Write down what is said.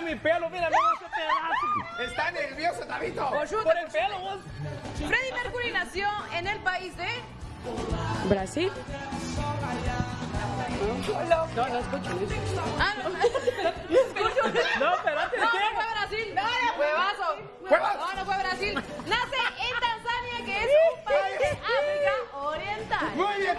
Mira mi pelo, mira, mira ese pedazo. Está nervioso, Tabito. Oyuta, por el por pelo, vos. Freddie Mercury nació en el país de... Brasil. No, no escucho. Ah, no. No escucho. No, espérate. No, no fue Brasil. No, no fue Brasil. No, no fue Brasil. Nace en Tanzania, que es un país de África Oriental. Muy bien,